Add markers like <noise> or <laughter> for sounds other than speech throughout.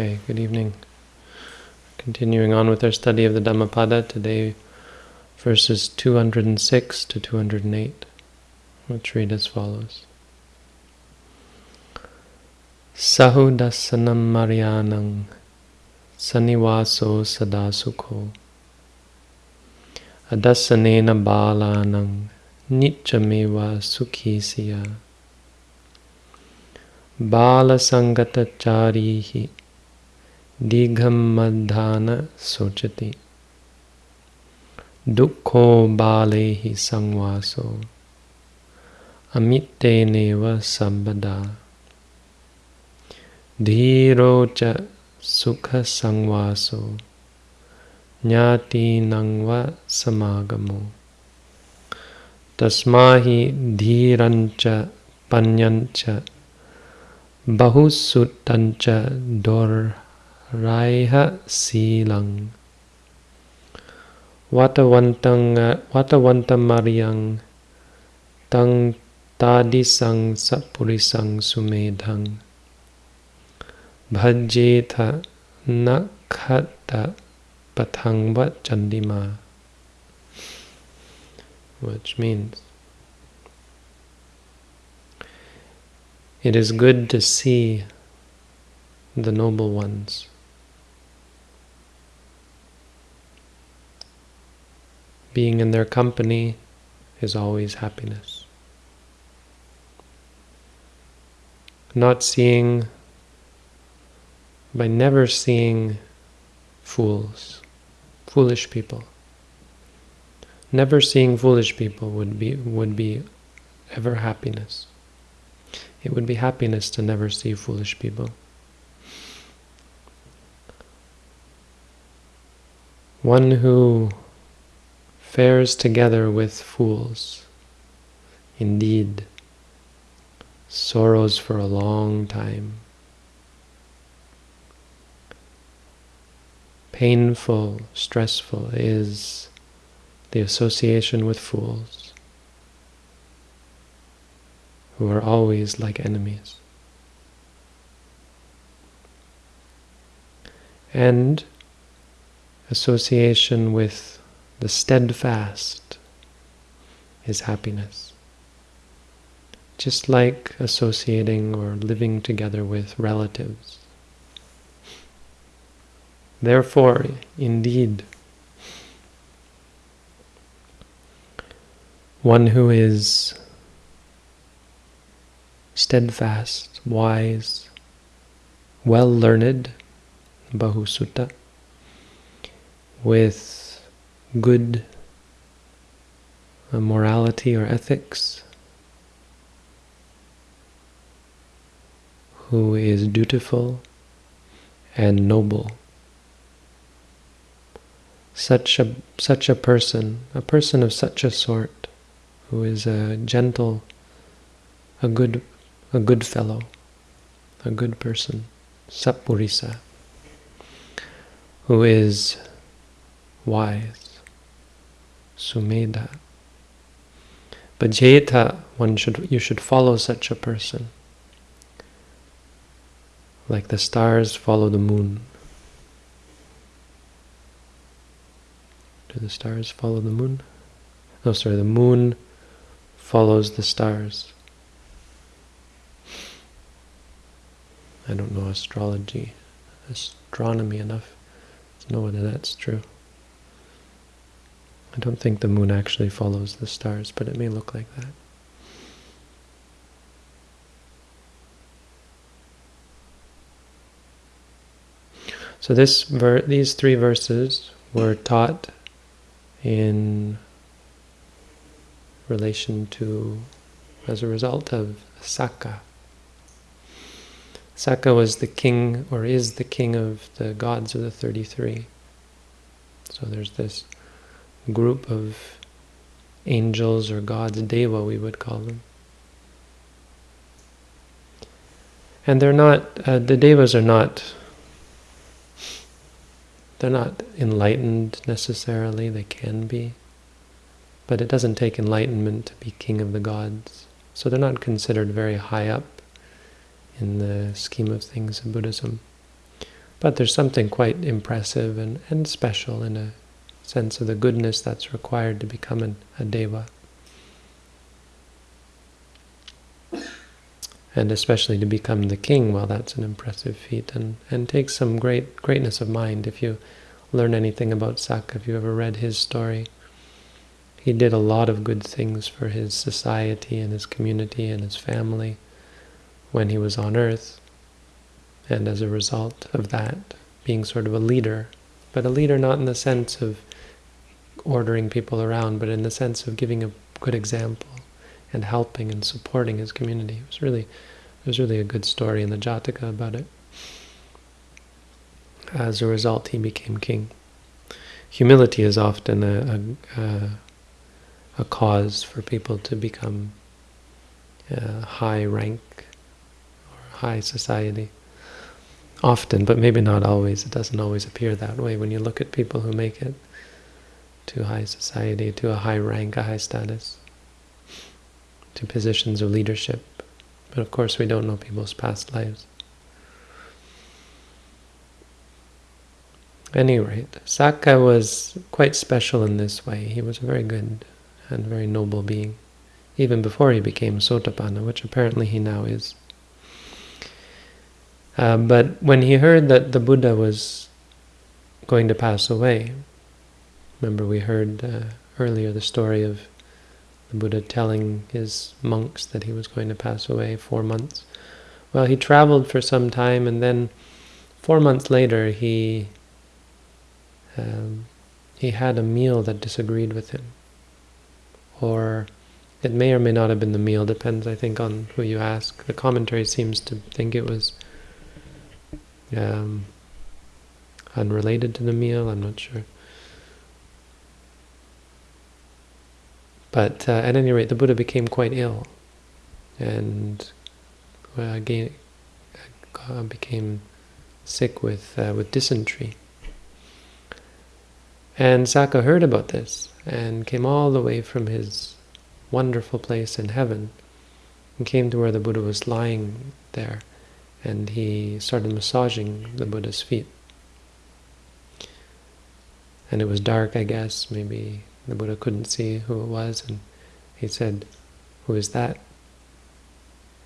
Okay, good evening. Continuing on with our study of the Dhammapada, today verses 206 to 208, which read as follows. Sahudasanam Marianang Sanivaso Sadasukho Adasanena Balanang Nitchameva Sukhisiya Balasangata Digham Sochati Dukho Balehi Sangvaso Amiteneva Sambada Dhirocha Sukha Sangvaso Nyati Nangva Samagamo Tasmahi Dhirancha Panyancha Bahusuttancha Doraiha Silang Watawantang Watawantamariyang Tang Tadisang Sapurisang Sumedhang. Bhajeta Nakhata Pathangva Chandima which means it is good to see the noble ones being in their company is always happiness not seeing by never seeing fools, foolish people. Never seeing foolish people would be would be ever happiness. It would be happiness to never see foolish people. One who fares together with fools, indeed, sorrows for a long time. painful, stressful is the association with fools who are always like enemies. And association with the steadfast is happiness. Just like associating or living together with relatives. Therefore, indeed, one who is steadfast, wise, well learned, Bahusutta, with good uh, morality or ethics, who is dutiful and noble. Such a such a person, a person of such a sort, who is a gentle, a good, a good fellow, a good person, Sapurisa, who is wise, sumedha. Bhajeta, one should you should follow such a person. Like the stars follow the moon. Do the stars follow the moon? No, sorry, the moon follows the stars. I don't know astrology, astronomy enough to know whether that's true. I don't think the moon actually follows the stars, but it may look like that. So this these three verses were taught in relation to, as a result of Sakka. Sakka was the king, or is the king of the gods of the 33. So there's this group of angels or gods, Deva we would call them. And they're not, uh, the Devas are not they're not enlightened necessarily, they can be. But it doesn't take enlightenment to be king of the gods. So they're not considered very high up in the scheme of things in Buddhism. But there's something quite impressive and, and special in a sense of the goodness that's required to become an, a deva. And especially to become the king, well, that's an impressive feat and, and takes some great greatness of mind. If you learn anything about Sakka, if you ever read his story, he did a lot of good things for his society and his community and his family when he was on earth. And as a result of that, being sort of a leader, but a leader not in the sense of ordering people around, but in the sense of giving a good example and helping and supporting his community. It was really, it was really a good story in the Jataka about it. As a result, he became king. Humility is often a, a, a cause for people to become uh, high rank or high society. Often, but maybe not always. It doesn't always appear that way when you look at people who make it to high society, to a high rank, a high status, to positions of leadership. But of course we don't know people's past lives. Any rate, Sakka was quite special in this way. He was a very good and very noble being, even before he became Sotapanna, which apparently he now is. Uh, but when he heard that the Buddha was going to pass away, remember we heard uh, earlier the story of the Buddha telling his monks that he was going to pass away four months. Well, he traveled for some time, and then four months later he um, he had a meal that disagreed with him. Or it may or may not have been the meal, depends, I think, on who you ask. The commentary seems to think it was um, unrelated to the meal, I'm not sure. But uh, at any rate, the Buddha became quite ill and again, uh, became sick with, uh, with dysentery. And Sakka heard about this and came all the way from his wonderful place in heaven and came to where the Buddha was lying there and he started massaging the Buddha's feet. And it was dark, I guess, maybe the Buddha couldn't see who it was, and he said, who is that?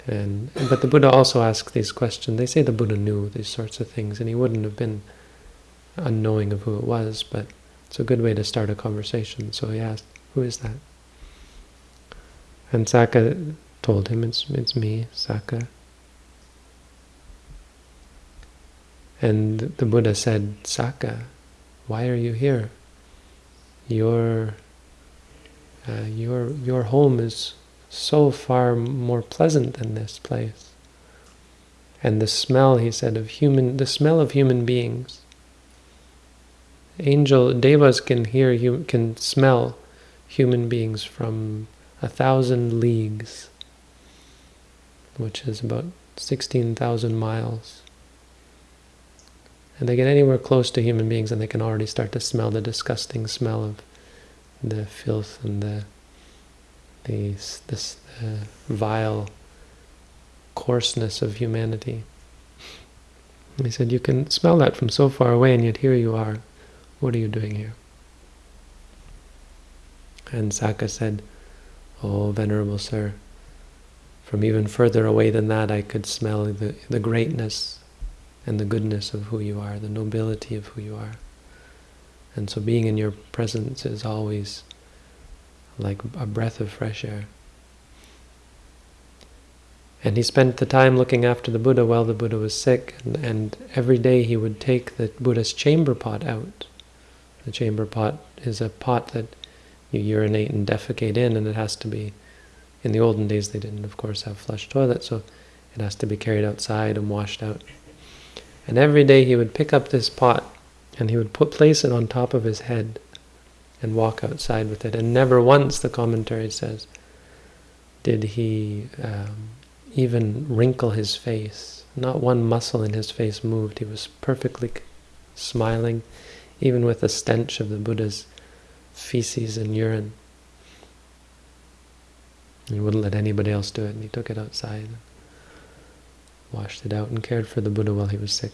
And But the Buddha also asked these questions. They say the Buddha knew these sorts of things, and he wouldn't have been unknowing of who it was, but it's a good way to start a conversation. So he asked, who is that? And Sakka told him, it's, it's me, Sakka." And the Buddha said, Sakka, why are you here? Your, uh, your, your home is so far more pleasant than this place. And the smell, he said, of human, the smell of human beings angel devas can hear can smell human beings from a thousand leagues which is about 16,000 miles and they get anywhere close to human beings and they can already start to smell the disgusting smell of the filth and the the this uh, vile coarseness of humanity. he said, you can smell that from so far away and yet here you are what are you doing here? And Sakka said, Oh, Venerable Sir, from even further away than that I could smell the, the greatness and the goodness of who you are, the nobility of who you are. And so being in your presence is always like a breath of fresh air. And he spent the time looking after the Buddha while the Buddha was sick, and, and every day he would take the Buddha's chamber pot out the chamber pot is a pot that you urinate and defecate in, and it has to be, in the olden days they didn't, of course, have flush toilets, so it has to be carried outside and washed out. And every day he would pick up this pot, and he would put place it on top of his head, and walk outside with it. And never once, the commentary says, did he um, even wrinkle his face. Not one muscle in his face moved. He was perfectly smiling even with the stench of the Buddha's feces and urine. He wouldn't let anybody else do it, and he took it outside, washed it out, and cared for the Buddha while he was sick.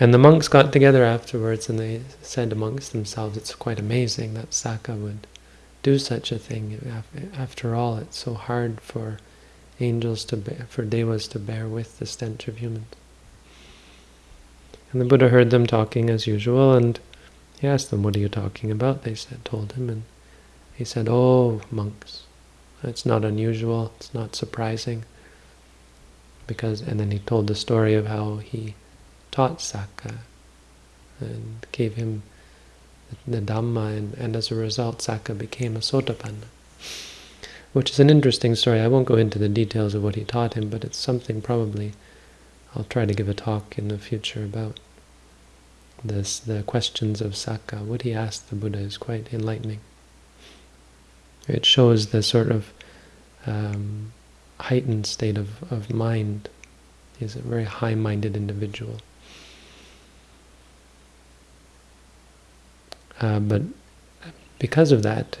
And the monks got together afterwards and they said amongst themselves, it's quite amazing that Sakka would do such a thing. After all, it's so hard for angels to bear, for devas to bear with the stench of humans. And the Buddha heard them talking as usual and he asked them, what are you talking about? They said, told him, and he said, oh, monks, it's not unusual, it's not surprising. Because, and then he told the story of how he taught Sakka and gave him the Dhamma, and, and as a result, Sakka became a Sotapanna. Which is an interesting story. I won't go into the details of what he taught him, but it's something probably I'll try to give a talk in the future about this, the questions of Sakka. What he asked the Buddha is quite enlightening. It shows the sort of um, heightened state of, of mind. He's a very high-minded individual. Uh, but because of that,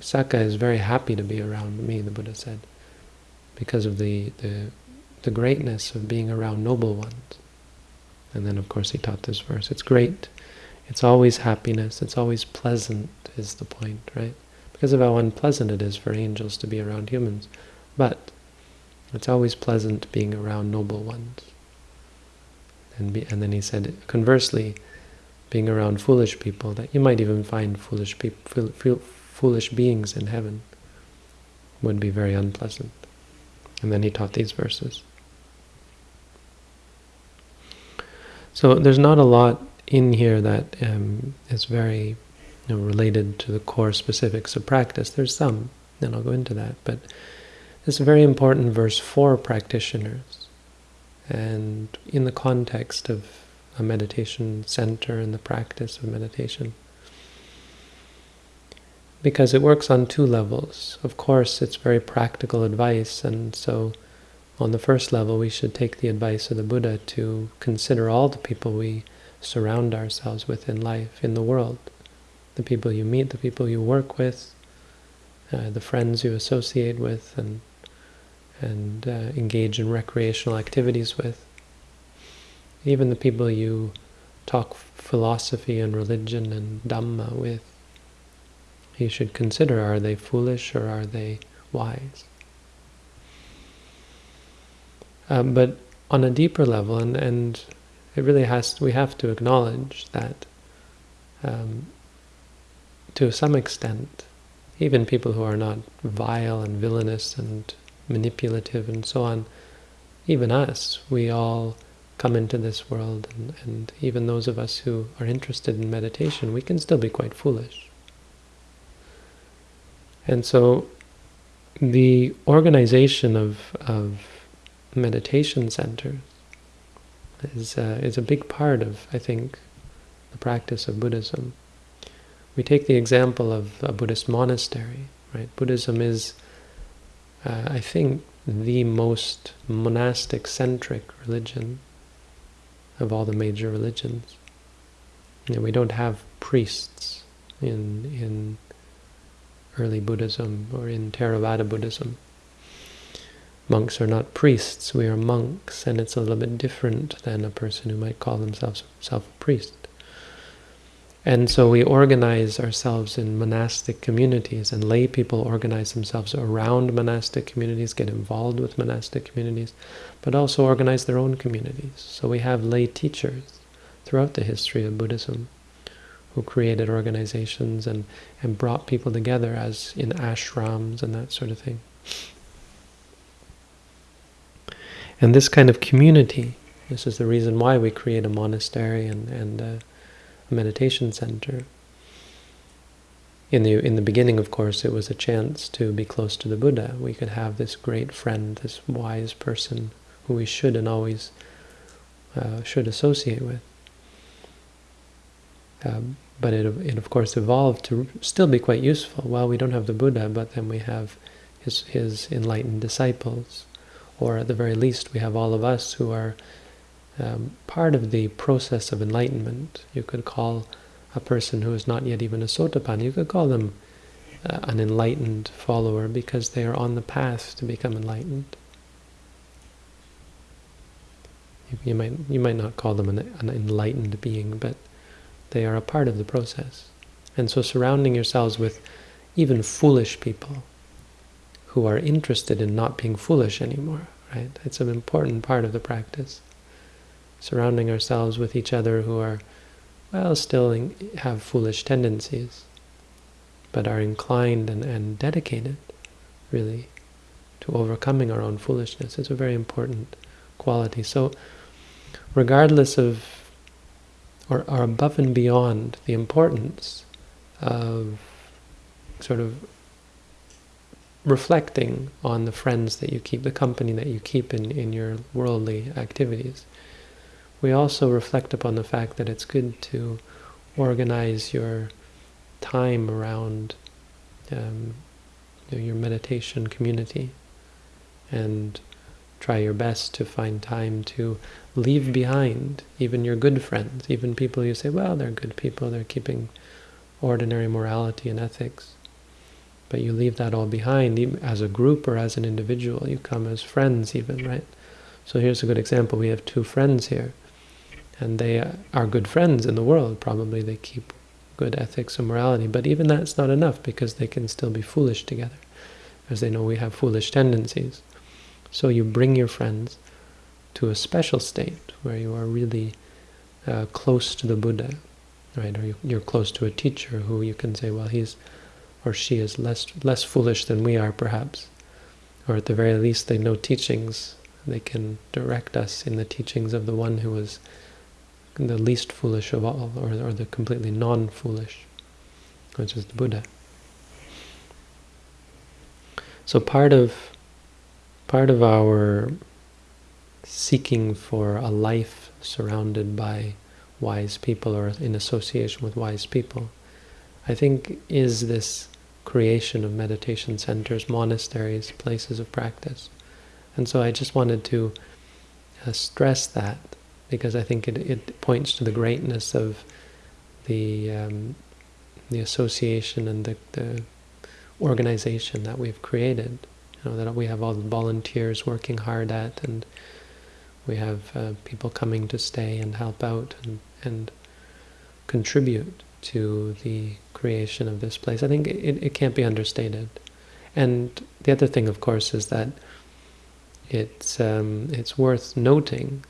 Sakka is very happy to be around me, the Buddha said, because of the, the, the greatness of being around noble ones. And then, of course, he taught this verse. It's great. It's always happiness. It's always pleasant is the point, right? Because of how unpleasant it is for angels to be around humans. But it's always pleasant being around noble ones. And, be, and then he said, conversely, being around foolish people, that you might even find foolish people, foolish beings in heaven would be very unpleasant. And then he taught these verses. So there's not a lot in here that um, is very know, related to the core specifics of practice. There's some, and I'll go into that, but it's a very important verse for practitioners. And in the context of a meditation center and the practice of meditation. Because it works on two levels. Of course, it's very practical advice, and so on the first level, we should take the advice of the Buddha to consider all the people we surround ourselves with in life, in the world. The people you meet, the people you work with, uh, the friends you associate with and, and uh, engage in recreational activities with. Even the people you talk philosophy and religion and Dhamma with, you should consider, are they foolish or are they wise? Um, but on a deeper level, and, and it really has, we have to acknowledge that um, to some extent, even people who are not vile and villainous and manipulative and so on, even us, we all come into this world, and, and even those of us who are interested in meditation, we can still be quite foolish. And so the organization of, of meditation centers is, uh, is a big part of, I think, the practice of Buddhism. We take the example of a Buddhist monastery, right? Buddhism is, uh, I think, the most monastic-centric religion of all the major religions. You know, we don't have priests in in early Buddhism or in Theravada Buddhism. Monks are not priests, we are monks, and it's a little bit different than a person who might call themselves self a priest. And so we organize ourselves in monastic communities, and lay people organize themselves around monastic communities, get involved with monastic communities, but also organize their own communities. So we have lay teachers throughout the history of Buddhism who created organizations and, and brought people together as in ashrams and that sort of thing. And this kind of community, this is the reason why we create a monastery and, and a, a meditation center. In the in the beginning, of course, it was a chance to be close to the Buddha. We could have this great friend, this wise person who we should and always uh, should associate with. Um, but it, it of course evolved to still be quite useful. Well, we don't have the Buddha, but then we have his, his enlightened disciples. Or at the very least, we have all of us who are um, part of the process of enlightenment. You could call a person who is not yet even a sotapanna, you could call them uh, an enlightened follower because they are on the path to become enlightened. You, you might you might not call them an, an enlightened being, but they are a part of the process. And so surrounding yourselves with even foolish people who are interested in not being foolish anymore, right? It's an important part of the practice. Surrounding ourselves with each other who are, well, still have foolish tendencies, but are inclined and, and dedicated, really, to overcoming our own foolishness. It's a very important quality. So, regardless of, or, or above and beyond the importance of sort of reflecting on the friends that you keep, the company that you keep in, in your worldly activities. We also reflect upon the fact that it's good to organize your time around um, your meditation community and try your best to find time to leave behind even your good friends, even people you say, well, they're good people, they're keeping ordinary morality and ethics. But you leave that all behind as a group or as an individual. You come as friends even, right? So here's a good example. We have two friends here. And they are good friends in the world. Probably they keep good ethics and morality. But even that's not enough because they can still be foolish together. as they know we have foolish tendencies. So you bring your friends to a special state where you are really uh, close to the Buddha, right? Or you're close to a teacher who you can say, well, he's or she is less less foolish than we are, perhaps. Or at the very least, they know teachings. They can direct us in the teachings of the one who is the least foolish of all, or, or the completely non-foolish, which is the Buddha. So part of part of our seeking for a life surrounded by wise people or in association with wise people I think is this creation of meditation centers, monasteries, places of practice. And so I just wanted to uh, stress that because I think it, it points to the greatness of the um, the association and the, the organization that we've created. You know, that we have all the volunteers working hard at and we have uh, people coming to stay and help out and, and contribute to the creation of this place. I think it, it can't be understated. And the other thing, of course, is that it's um, it's worth noting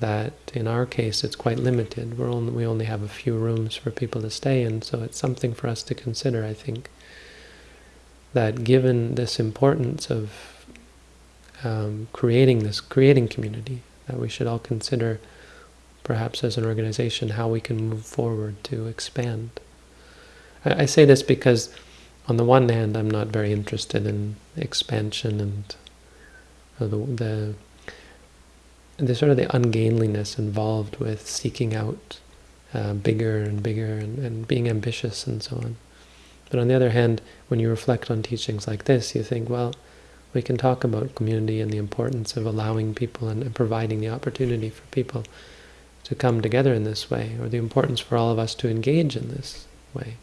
that in our case it's quite limited. We're only we only have a few rooms for people to stay in, so it's something for us to consider. I think that given this importance of um, creating this creating community, that we should all consider perhaps as an organization, how we can move forward to expand. I, I say this because, on the one hand, I'm not very interested in expansion and the, the the sort of the ungainliness involved with seeking out uh, bigger and bigger and, and being ambitious and so on. But on the other hand, when you reflect on teachings like this, you think, well, we can talk about community and the importance of allowing people and, and providing the opportunity for people to come together in this way, or the importance for all of us to engage in this way.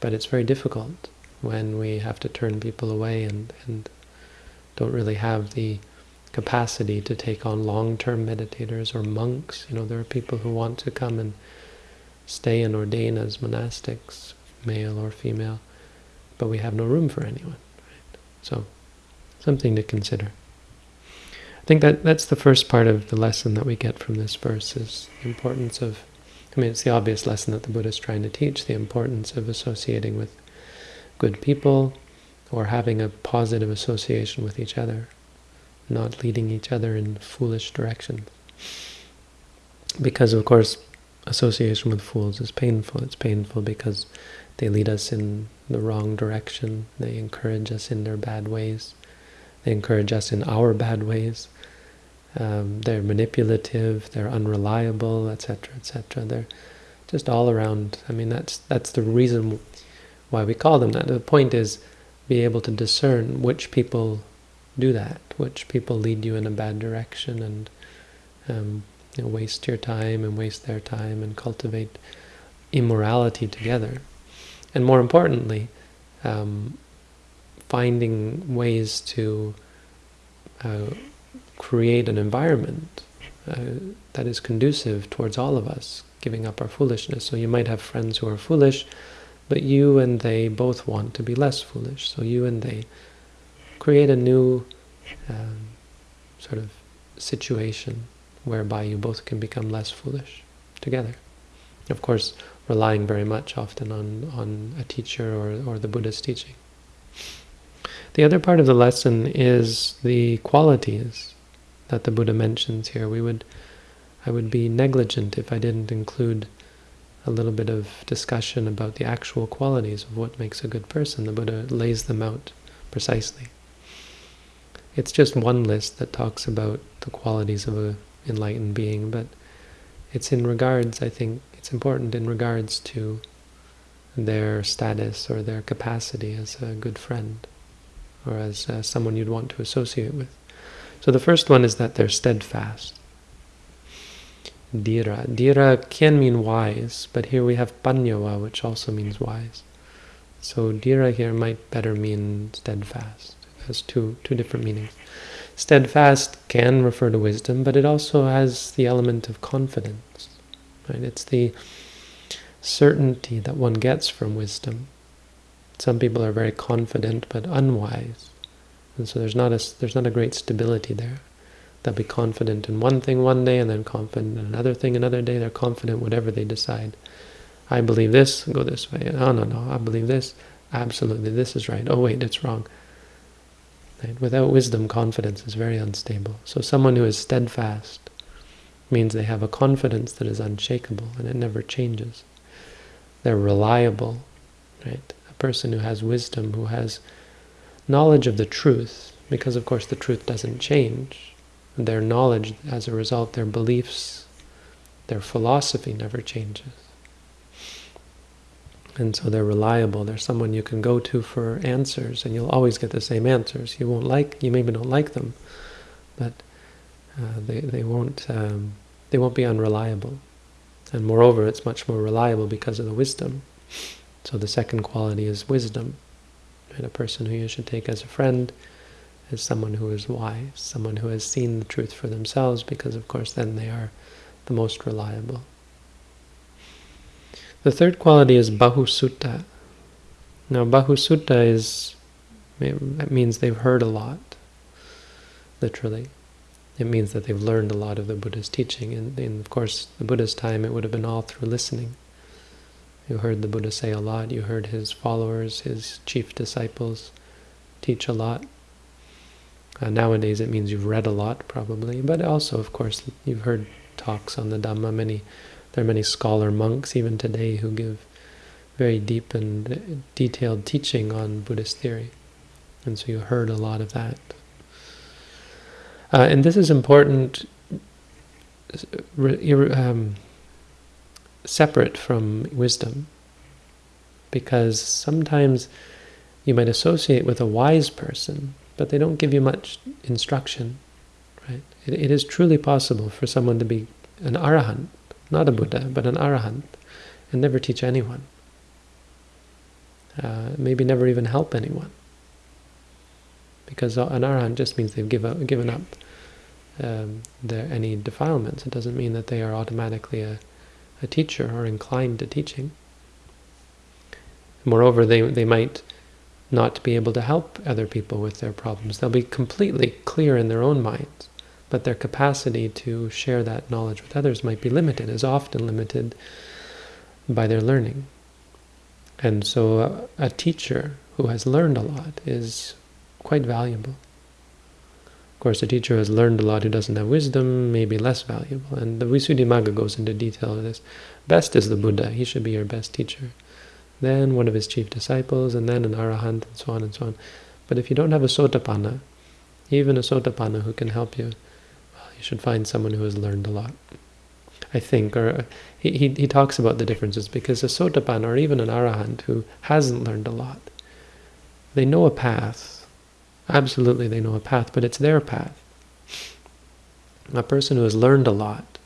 But it's very difficult when we have to turn people away and, and don't really have the capacity to take on long-term meditators or monks. You know, there are people who want to come and stay and ordain as monastics, male or female, but we have no room for anyone. Right? So, something to consider. I think that that's the first part of the lesson that we get from this verse is the importance of, I mean, it's the obvious lesson that the Buddha is trying to teach, the importance of associating with good people or having a positive association with each other, not leading each other in foolish directions. Because, of course, association with fools is painful. It's painful because they lead us in the wrong direction. They encourage us in their bad ways. They encourage us in our bad ways. Um, they're manipulative, they're unreliable, etc., etc. They're just all around. I mean, that's that's the reason why we call them that. The point is be able to discern which people do that, which people lead you in a bad direction and um, you know, waste your time and waste their time and cultivate immorality together. And more importantly, um, finding ways to uh, create an environment uh, that is conducive towards all of us giving up our foolishness. So you might have friends who are foolish, but you and they both want to be less foolish. So you and they create a new um, sort of situation whereby you both can become less foolish together. Of course, relying very much often on, on a teacher or, or the Buddha's teaching. The other part of the lesson is the qualities that the Buddha mentions here. We would, I would be negligent if I didn't include a little bit of discussion about the actual qualities of what makes a good person. The Buddha lays them out precisely. It's just one list that talks about the qualities of a enlightened being, but it's in regards, I think, it's important in regards to their status or their capacity as a good friend or as uh, someone you'd want to associate with. So the first one is that they're steadfast. Dira. Dira can mean wise, but here we have panyawa, which also means wise. So dira here might better mean steadfast. Has two, two different meanings. Steadfast can refer to wisdom, but it also has the element of confidence. Right? It's the certainty that one gets from wisdom. Some people are very confident but unwise, and so there's not a there's not a great stability there. They'll be confident in one thing one day and then confident in another thing another day. They're confident whatever they decide. I believe this, go this way. No, no, no, I believe this. Absolutely, this is right. Oh wait, it's wrong. Right? Without wisdom, confidence is very unstable. So someone who is steadfast means they have a confidence that is unshakable and it never changes. They're reliable, right? A person who has wisdom, who has knowledge of the truth, because of course the truth doesn't change. Their knowledge, as a result, their beliefs, their philosophy never changes. And so they're reliable. They're someone you can go to for answers, and you'll always get the same answers. You won't like, you maybe don't like them, but uh, they they won't um, they won't be unreliable. And moreover, it's much more reliable because of the wisdom. So the second quality is wisdom. And a person who you should take as a friend is someone who is wise, someone who has seen the truth for themselves, because of course then they are the most reliable. The third quality is bahusutta. Now bahusutta is, it means they've heard a lot, literally. It means that they've learned a lot of the Buddha's teaching. And in, of course, the Buddha's time, it would have been all through listening. You heard the Buddha say a lot. You heard his followers, his chief disciples, teach a lot. Uh, nowadays, it means you've read a lot, probably. But also, of course, you've heard talks on the Dhamma. Many there are many scholar monks even today who give very deep and detailed teaching on Buddhist theory. And so you heard a lot of that. Uh, and this is important, um, separate from wisdom, because sometimes you might associate with a wise person, but they don't give you much instruction. Right? It, it is truly possible for someone to be an arahant, not a Buddha, but an arahant, and never teach anyone. Uh, maybe never even help anyone. Because an arahant just means they've give given up um, their, any defilements. It doesn't mean that they are automatically a, a teacher or inclined to teaching. Moreover, they, they might not be able to help other people with their problems. They'll be completely clear in their own minds but their capacity to share that knowledge with others might be limited, is often limited by their learning. And so a, a teacher who has learned a lot is quite valuable. Of course, a teacher who has learned a lot who doesn't have wisdom may be less valuable. And the Visuddhimagga goes into detail of this. Best is the Buddha. He should be your best teacher. Then one of his chief disciples, and then an arahant, and so on and so on. But if you don't have a sotapanna, even a sotapanna who can help you, you should find someone who has learned a lot. I think, or he, he, he talks about the differences because a sotapan or even an arahant who hasn't learned a lot, they know a path. Absolutely, they know a path, but it's their path. A person who has learned a lot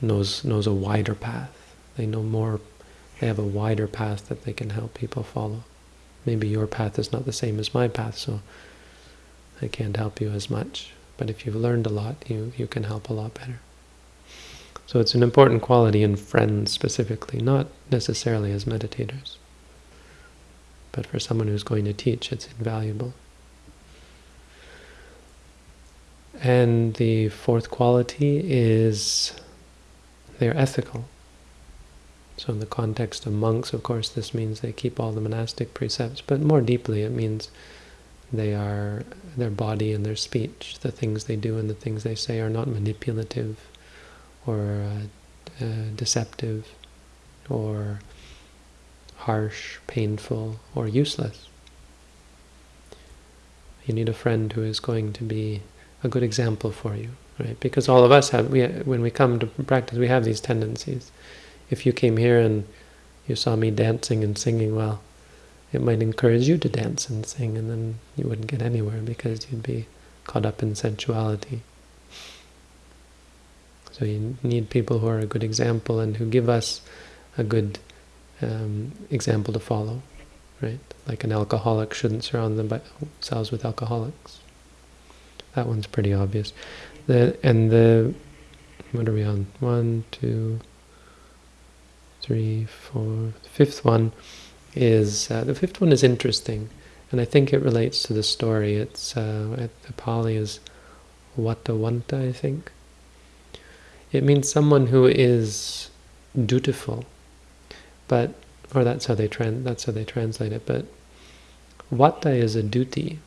knows knows a wider path. They know more. They have a wider path that they can help people follow. Maybe your path is not the same as my path, so I can't help you as much. But if you've learned a lot, you, you can help a lot better. So it's an important quality in friends specifically, not necessarily as meditators. But for someone who's going to teach, it's invaluable. And the fourth quality is they're ethical. So in the context of monks, of course, this means they keep all the monastic precepts, but more deeply it means they are, their body and their speech, the things they do and the things they say are not manipulative or uh, uh, deceptive or harsh, painful, or useless. You need a friend who is going to be a good example for you, right? Because all of us have, we, when we come to practice, we have these tendencies. If you came here and you saw me dancing and singing well, it might encourage you to dance and sing, and then you wouldn't get anywhere because you'd be caught up in sensuality. So you need people who are a good example and who give us a good um, example to follow, right? Like an alcoholic shouldn't surround themselves with alcoholics. That one's pretty obvious. The and the what are we on? One, two, three, four, fifth one is uh, the fifth one is interesting, and I think it relates to the story. It's uh, the Pali is Vatavanta, I think. It means someone who is dutiful, but or that's how they trans that's how they translate it. But Vata is a duty,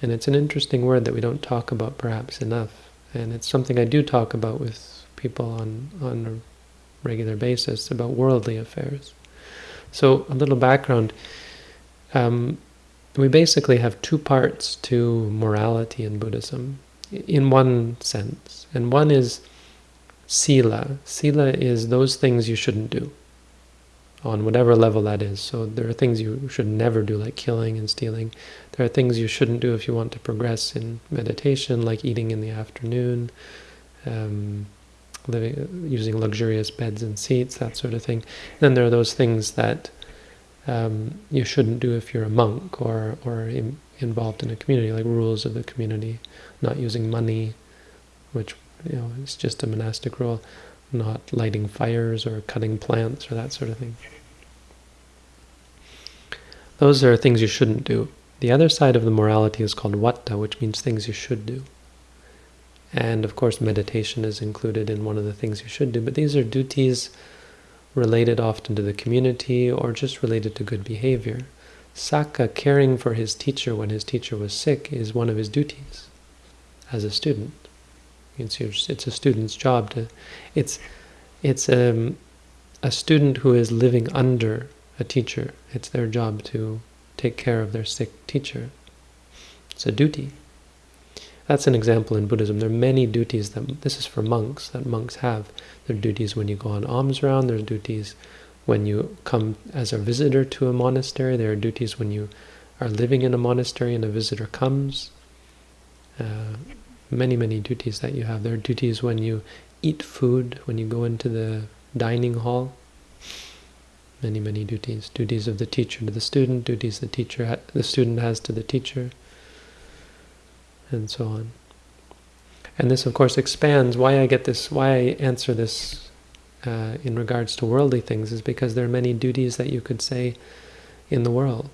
and it's an interesting word that we don't talk about perhaps enough, and it's something I do talk about with people on on a regular basis about worldly affairs. So a little background. Um, we basically have two parts to morality in Buddhism, in one sense. And one is sila. Sila is those things you shouldn't do, on whatever level that is. So there are things you should never do, like killing and stealing. There are things you shouldn't do if you want to progress in meditation, like eating in the afternoon, um, living, using luxurious beds and seats, that sort of thing. Then there are those things that um, you shouldn't do if you're a monk or or in, involved in a community, like rules of the community, not using money, which you know is just a monastic rule, not lighting fires or cutting plants or that sort of thing. Those are things you shouldn't do. The other side of the morality is called vata, which means things you should do. And of course, meditation is included in one of the things you should do. But these are duties related often to the community or just related to good behavior. Sakka caring for his teacher when his teacher was sick is one of his duties as a student. It's, your, it's a student's job to. It's it's um, a student who is living under a teacher. It's their job to take care of their sick teacher. It's a duty. That's an example in Buddhism. There are many duties that, this is for monks, that monks have. There are duties when you go on alms round, there are duties when you come as a visitor to a monastery, there are duties when you are living in a monastery and a visitor comes. Uh, many, many duties that you have. There are duties when you eat food, when you go into the dining hall. Many, many duties. Duties of the teacher to the student, duties the teacher the student has to the teacher and so on. And this, of course, expands why I get this, why I answer this uh, in regards to worldly things is because there are many duties that you could say in the world.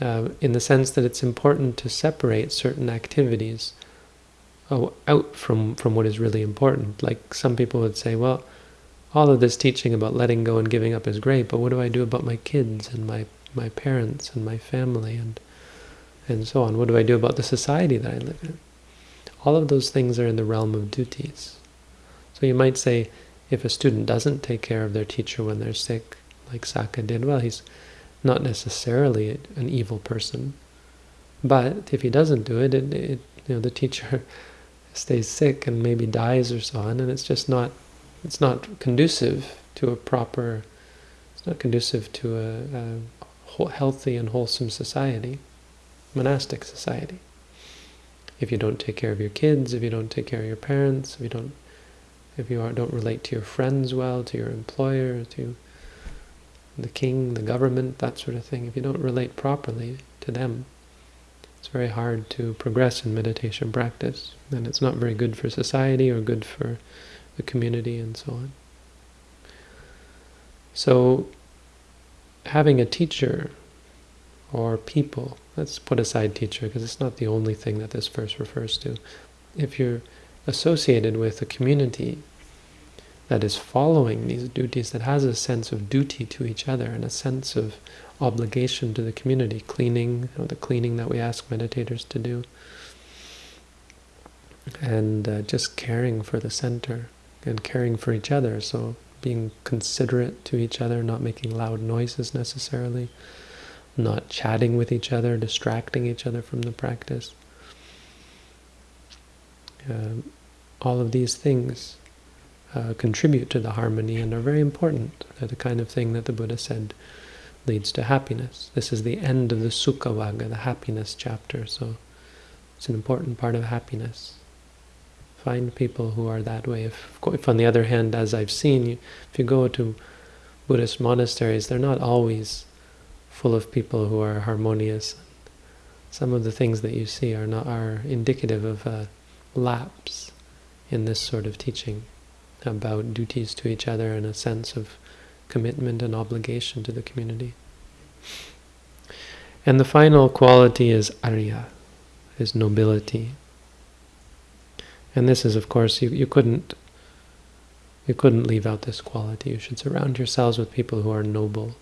Uh, in the sense that it's important to separate certain activities oh, out from, from what is really important. Like some people would say, well, all of this teaching about letting go and giving up is great, but what do I do about my kids and my, my parents and my family and and so on. What do I do about the society that I live in? All of those things are in the realm of duties. So you might say, if a student doesn't take care of their teacher when they're sick, like Sakka did, well, he's not necessarily an evil person. But if he doesn't do it, it, it you know, the teacher <laughs> stays sick and maybe dies or so on, and it's just not, it's not conducive to a proper, it's not conducive to a, a healthy and wholesome society monastic society. If you don't take care of your kids, if you don't take care of your parents, if you don't if you are, don't relate to your friends well, to your employer, to the king, the government, that sort of thing, if you don't relate properly to them, it's very hard to progress in meditation practice. And it's not very good for society or good for the community, and so on. So, having a teacher or people, let's put aside teacher because it's not the only thing that this verse refers to. If you're associated with a community that is following these duties, that has a sense of duty to each other and a sense of obligation to the community, cleaning, you know, the cleaning that we ask meditators to do, and uh, just caring for the center and caring for each other. So being considerate to each other, not making loud noises necessarily, not chatting with each other, distracting each other from the practice. Uh, all of these things uh, contribute to the harmony and are very important. They're the kind of thing that the Buddha said leads to happiness. This is the end of the Sukha Vagga, the happiness chapter, so it's an important part of happiness. Find people who are that way. If, if on the other hand, as I've seen, if you go to Buddhist monasteries, they're not always full of people who are harmonious. Some of the things that you see are not are indicative of a lapse in this sort of teaching about duties to each other and a sense of commitment and obligation to the community. And the final quality is arya, is nobility. And this is, of course, you, you couldn't you couldn't leave out this quality. You should surround yourselves with people who are noble.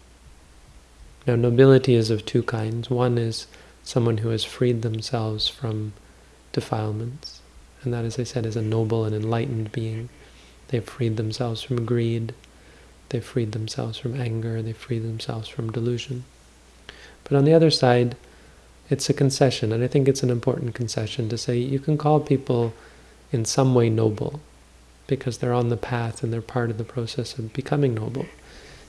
Now, nobility is of two kinds. One is someone who has freed themselves from defilements. And that, as I said, is a noble and enlightened being. They've freed themselves from greed. They've freed themselves from anger. They've freed themselves from delusion. But on the other side, it's a concession, and I think it's an important concession to say you can call people in some way noble because they're on the path and they're part of the process of becoming noble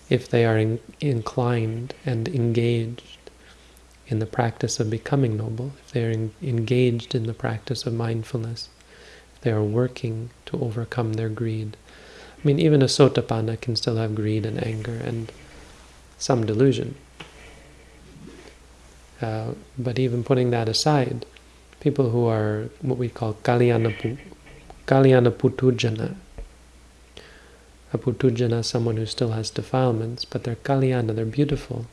if they are in, inclined and engaged in the practice of becoming noble, if they are in, engaged in the practice of mindfulness, if they are working to overcome their greed. I mean, even a sotapanna can still have greed and anger and some delusion. Uh, but even putting that aside, people who are what we call kalyana, kalyana a puthujjana someone who still has defilements, but they're kalyana, they're beautiful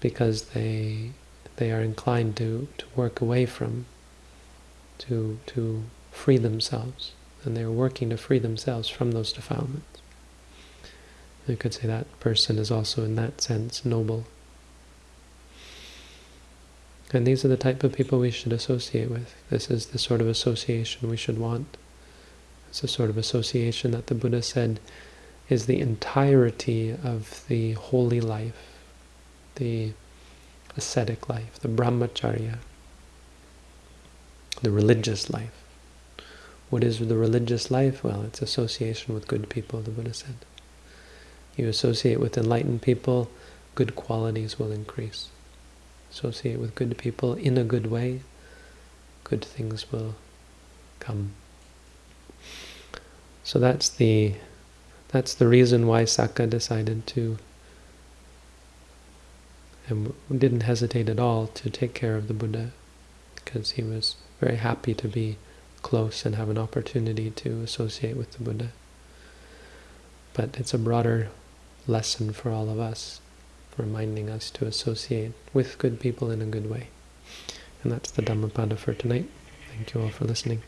because they they are inclined to, to work away from, to to free themselves, and they're working to free themselves from those defilements. You could say that person is also in that sense noble. And these are the type of people we should associate with. This is the sort of association we should want. It's a sort of association that the Buddha said is the entirety of the holy life, the ascetic life, the brahmacharya, the religious life. What is the religious life? Well, it's association with good people, the Buddha said. You associate with enlightened people, good qualities will increase. Associate with good people in a good way, good things will come. So that's the that's the reason why Sakka decided to and didn't hesitate at all to take care of the Buddha because he was very happy to be close and have an opportunity to associate with the Buddha. But it's a broader lesson for all of us, reminding us to associate with good people in a good way. And that's the Dhammapada for tonight. Thank you all for listening.